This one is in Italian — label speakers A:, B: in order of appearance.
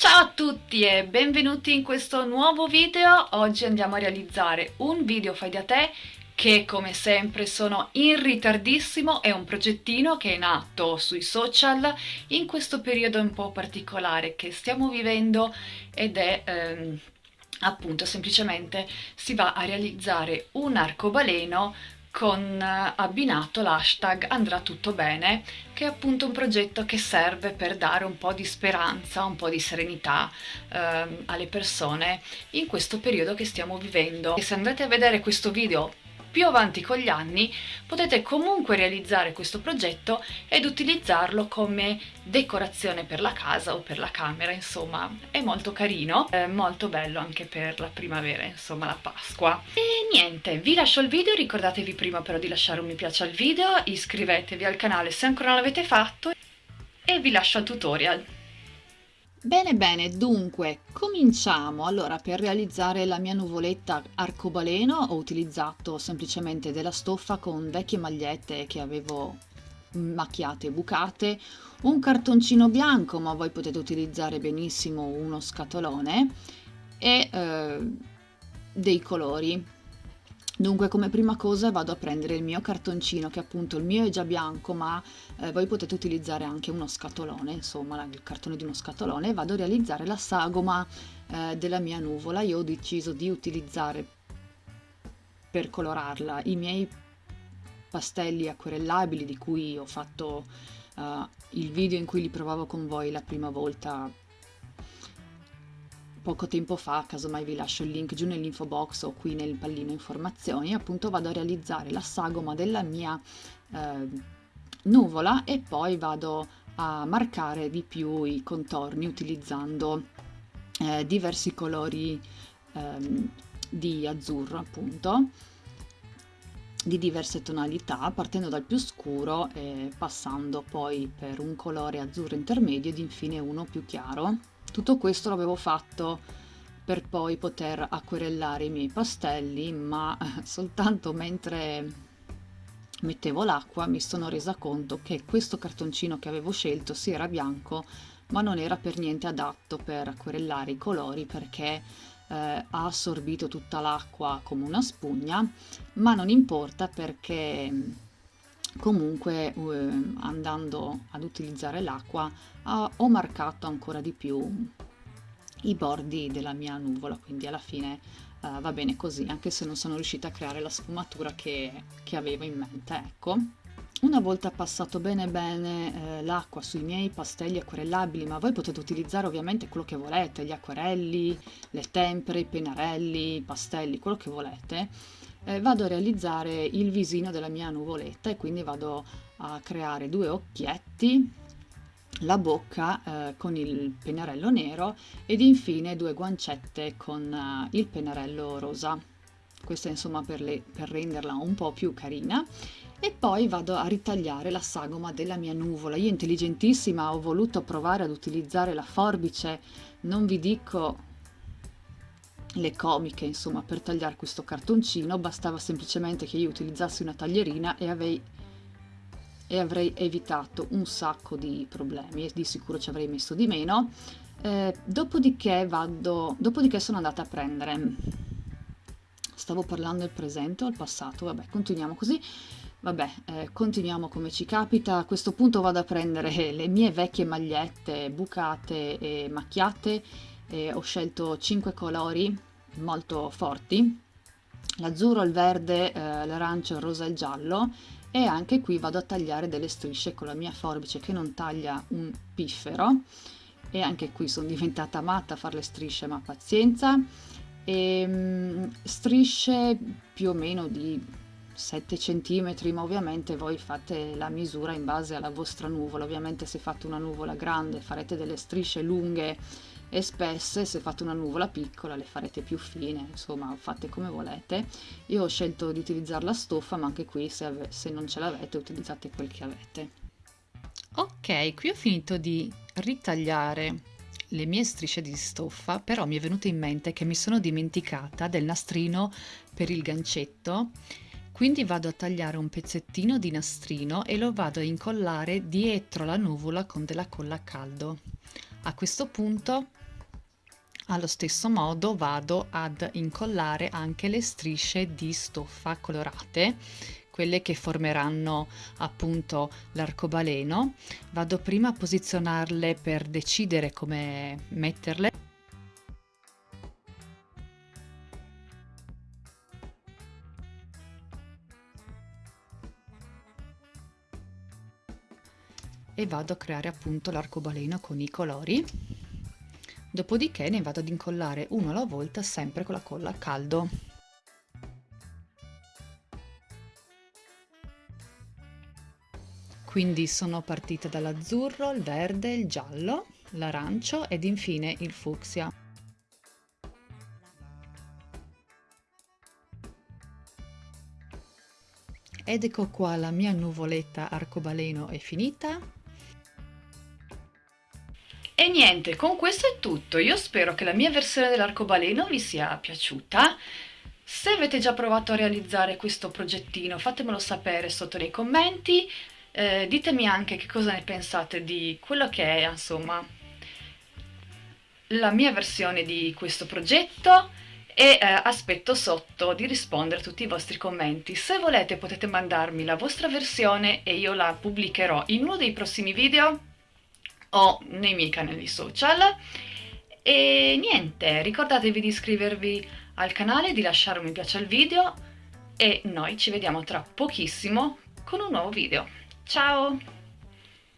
A: Ciao a tutti e benvenuti in questo nuovo video. Oggi andiamo a realizzare un video fai da te che come sempre sono in ritardissimo, è un progettino che è nato sui social in questo periodo un po' particolare che stiamo vivendo ed è... Ehm, appunto semplicemente si va a realizzare un arcobaleno con eh, abbinato l'hashtag andrà tutto bene che è appunto un progetto che serve per dare un po' di speranza, un po' di serenità eh, alle persone in questo periodo che stiamo vivendo. E se andate a vedere questo video più avanti con gli anni potete comunque realizzare questo progetto ed utilizzarlo come decorazione per la casa o per la camera, insomma è molto carino, è molto bello anche per la primavera, insomma la Pasqua. E niente, vi lascio il video, ricordatevi prima però di lasciare un mi piace al video, iscrivetevi al canale se ancora non l'avete fatto e vi lascio al tutorial.
B: Bene bene, dunque cominciamo. Allora per realizzare la mia nuvoletta arcobaleno ho utilizzato semplicemente della stoffa con vecchie magliette che avevo macchiate e bucate, un cartoncino bianco ma voi potete utilizzare benissimo uno scatolone e eh, dei colori Dunque come prima cosa vado a prendere il mio cartoncino che appunto il mio è già bianco ma eh, voi potete utilizzare anche uno scatolone, insomma il cartone di uno scatolone e vado a realizzare la sagoma eh, della mia nuvola. Io ho deciso di utilizzare per colorarla i miei pastelli acquerellabili di cui ho fatto uh, il video in cui li provavo con voi la prima volta poco tempo fa, casomai vi lascio il link giù nell'info box o qui nel pallino informazioni, appunto vado a realizzare la sagoma della mia eh, nuvola e poi vado a marcare di più i contorni utilizzando eh, diversi colori eh, di azzurro appunto di diverse tonalità partendo dal più scuro e passando poi per un colore azzurro intermedio ed infine uno più chiaro tutto questo l'avevo fatto per poi poter acquerellare i miei pastelli, ma soltanto mentre mettevo l'acqua mi sono resa conto che questo cartoncino che avevo scelto si era bianco ma non era per niente adatto per acquerellare i colori perché eh, ha assorbito tutta l'acqua come una spugna ma non importa perché comunque eh, andando ad utilizzare l'acqua ho marcato ancora di più i bordi della mia nuvola quindi alla fine uh, va bene così anche se non sono riuscita a creare la sfumatura che, che avevo in mente ecco. Una volta passato bene bene eh, l'acqua sui miei pastelli acquerellabili, ma voi potete utilizzare ovviamente quello che volete, gli acquerelli, le tempere, i pennarelli, i pastelli, quello che volete, eh, vado a realizzare il visino della mia nuvoletta e quindi vado a creare due occhietti la bocca eh, con il pennarello nero ed infine due guancette con uh, il pennarello rosa. Questa insomma per, le, per renderla un po' più carina. E poi vado a ritagliare la sagoma della mia nuvola. Io intelligentissima ho voluto provare ad utilizzare la forbice. Non vi dico le comiche insomma per tagliare questo cartoncino bastava semplicemente che io utilizzassi una taglierina e avrei, e avrei evitato un sacco di problemi e di sicuro ci avrei messo di meno eh, dopodiché vado dopodiché sono andata a prendere stavo parlando del presente o al passato vabbè continuiamo così Vabbè, eh, continuiamo come ci capita. A questo punto vado a prendere le mie vecchie magliette bucate e macchiate. E ho scelto 5 colori molto forti. L'azzurro, il verde, eh, l'arancio, il rosa e il giallo. E anche qui vado a tagliare delle strisce con la mia forbice che non taglia un piffero. E anche qui sono diventata matta a fare le strisce ma pazienza. E, um, strisce più o meno di 7 cm ma ovviamente voi fate la misura in base alla vostra nuvola. Ovviamente se fate una nuvola grande farete delle strisce lunghe e spesse se fate una nuvola piccola le farete più fine insomma fate come volete. Io ho scelto di utilizzare la stoffa ma anche qui se, se non ce l'avete utilizzate quel che avete.
A: Ok qui ho finito di ritagliare le mie strisce di stoffa però mi è venuto in mente che mi sono dimenticata del nastrino per il gancetto. Quindi vado a tagliare un pezzettino di nastrino e lo vado a incollare dietro la nuvola con della colla a caldo
B: A questo punto allo stesso modo vado ad incollare anche le strisce di stoffa colorate quelle che formeranno appunto l'arcobaleno. Vado prima a posizionarle per decidere come metterle e vado a creare appunto l'arcobaleno con i colori. Dopodiché ne vado ad incollare uno alla volta sempre con la colla a caldo. Quindi sono partita dall'azzurro, il verde, il giallo, l'arancio ed infine il fucsia. Ed ecco qua la mia nuvoletta arcobaleno è finita,
A: e niente, con questo è tutto. Io spero che la mia versione dell'arcobaleno vi sia piaciuta. Se avete già provato a realizzare questo progettino fatemelo sapere sotto nei commenti, eh, ditemi anche che cosa ne pensate di quello che è insomma la mia versione di questo progetto e eh, aspetto sotto di rispondere a tutti i vostri commenti. Se volete potete mandarmi la vostra versione e io la pubblicherò in uno dei prossimi video o nei miei canali social. E niente ricordatevi di iscrivervi al canale di lasciare un mi piace al video e noi ci vediamo tra pochissimo con un nuovo video. Ciao